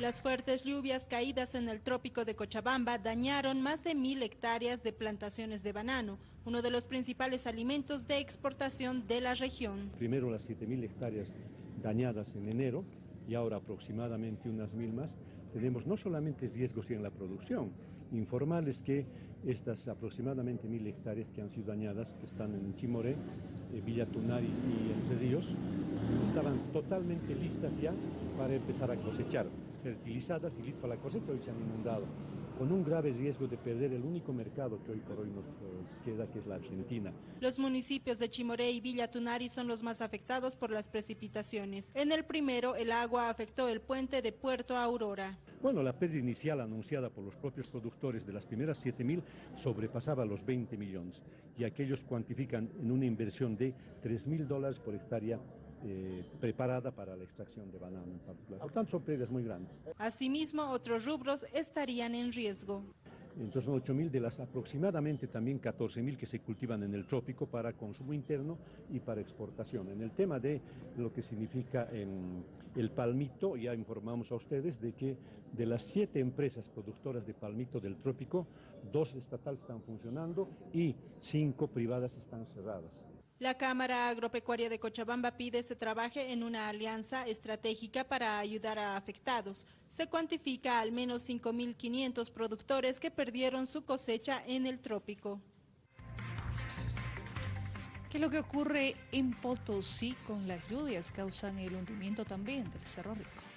Las fuertes lluvias caídas en el trópico de Cochabamba dañaron más de mil hectáreas de plantaciones de banano, uno de los principales alimentos de exportación de la región. Primero las 7.000 hectáreas dañadas en enero y ahora aproximadamente unas mil más. Tenemos no solamente riesgos en la producción, informales que estas aproximadamente mil hectáreas que han sido dañadas, que están en Chimoré, eh, Villa Tunari y en Cerrillos, estaban totalmente listas ya para empezar a cosechar fertilizadas y listas para la cosecha, hoy se han inundado, con un grave riesgo de perder el único mercado que hoy por hoy nos eh, queda, que es la Argentina. Los municipios de Chimoré y Villa Tunari son los más afectados por las precipitaciones. En el primero, el agua afectó el puente de Puerto Aurora. Bueno, la pérdida inicial anunciada por los propios productores de las primeras 7.000 sobrepasaba los 20 millones y aquellos cuantifican en una inversión de 3.000 dólares por hectárea eh, preparada para la extracción de banano en particular. Por tanto, son pérdidas muy grandes. Asimismo, otros rubros estarían en riesgo. Entonces son 8.000 de las aproximadamente también 14.000 que se cultivan en el trópico para consumo interno y para exportación. En el tema de lo que significa em, el palmito, ya informamos a ustedes de que de las siete empresas productoras de palmito del trópico, dos estatales están funcionando y cinco privadas están cerradas. La Cámara Agropecuaria de Cochabamba pide se trabaje en una alianza estratégica para ayudar a afectados. Se cuantifica al menos 5.500 productores que perdieron su cosecha en el trópico. ¿Qué es lo que ocurre en Potosí con las lluvias? Causan el hundimiento también del Cerro Rico.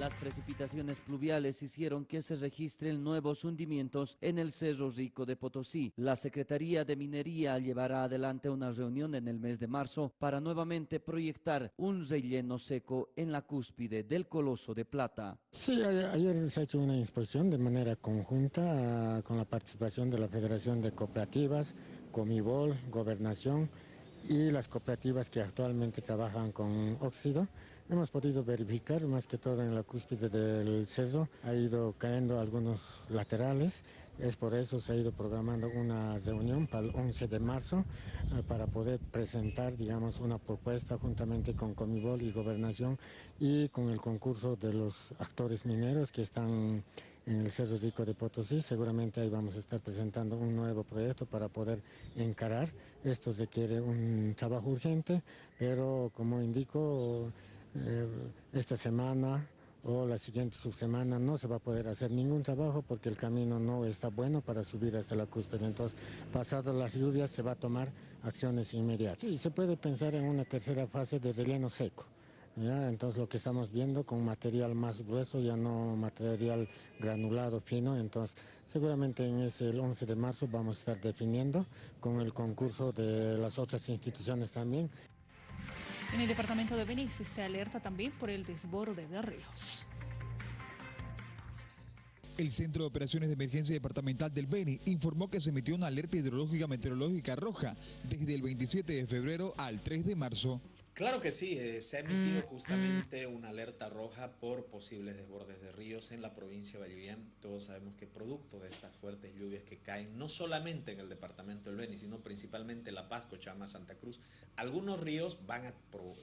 Las precipitaciones pluviales hicieron que se registren nuevos hundimientos en el Cerro Rico de Potosí. La Secretaría de Minería llevará adelante una reunión en el mes de marzo para nuevamente proyectar un relleno seco en la cúspide del Coloso de Plata. Sí, ayer se ha hecho una inspección de manera conjunta ah, con la participación de la Federación de Cooperativas, Comibol, Gobernación, y las cooperativas que actualmente trabajan con óxido. Hemos podido verificar más que todo en la cúspide del cerro, ha ido cayendo algunos laterales, es por eso se ha ido programando una reunión para el 11 de marzo eh, para poder presentar digamos una propuesta juntamente con Comibol y Gobernación y con el concurso de los actores mineros que están en el Cerro Rico de Potosí. Seguramente ahí vamos a estar presentando un nuevo proyecto para poder encarar. Esto requiere un trabajo urgente, pero como indico, eh, esta semana o la siguiente subsemana no se va a poder hacer ningún trabajo porque el camino no está bueno para subir hasta la cúspide. Entonces, pasado las lluvias se va a tomar acciones inmediatas. Y se puede pensar en una tercera fase de relleno seco. Entonces lo que estamos viendo con material más grueso, ya no material granulado fino, entonces seguramente en ese el 11 de marzo vamos a estar definiendo con el concurso de las otras instituciones también. En el departamento de Benix se alerta también por el desborde de ríos. El Centro de Operaciones de Emergencia Departamental del Beni informó que se emitió una alerta hidrológica meteorológica roja desde el 27 de febrero al 3 de marzo. Claro que sí, eh, se ha emitido justamente una alerta roja por posibles desbordes de ríos en la provincia de Vallivian. Todos sabemos que producto de estas fuertes lluvias que caen, no solamente en el departamento del Beni, sino principalmente La Paz, Cochama, Santa Cruz, algunos ríos van a,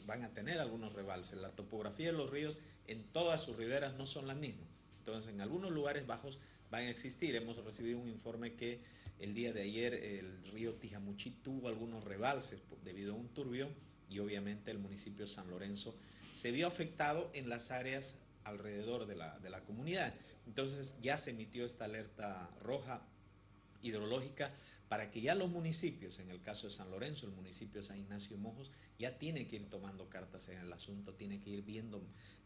van a tener algunos rebalses. La topografía de los ríos en todas sus riberas no son las mismas. Entonces, en algunos lugares bajos van a existir. Hemos recibido un informe que el día de ayer el río Tijamuchi tuvo algunos rebalses debido a un turbio y obviamente el municipio San Lorenzo se vio afectado en las áreas alrededor de la, de la comunidad. Entonces ya se emitió esta alerta roja hidrológica para que ya los municipios, en el caso de San Lorenzo, el municipio de San Ignacio y Mojos, ya tiene que ir tomando cartas en el asunto, tiene que ir viendo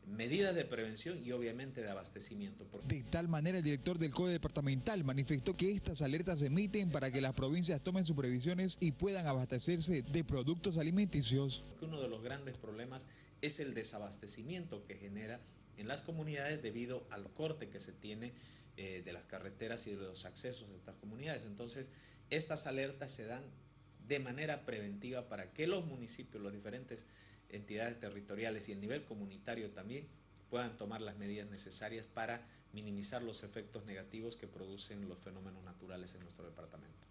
medidas de prevención y obviamente de abastecimiento. De tal manera, el director del CODE departamental manifestó que estas alertas se emiten para que las provincias tomen sus previsiones y puedan abastecerse de productos alimenticios. Uno de los grandes problemas es el desabastecimiento que genera en las comunidades debido al corte que se tiene eh, de las carreteras y de los accesos de estas comunidades. Entonces, estas alertas se dan de manera preventiva para que los municipios, las diferentes entidades territoriales y el nivel comunitario también puedan tomar las medidas necesarias para minimizar los efectos negativos que producen los fenómenos naturales en nuestro departamento.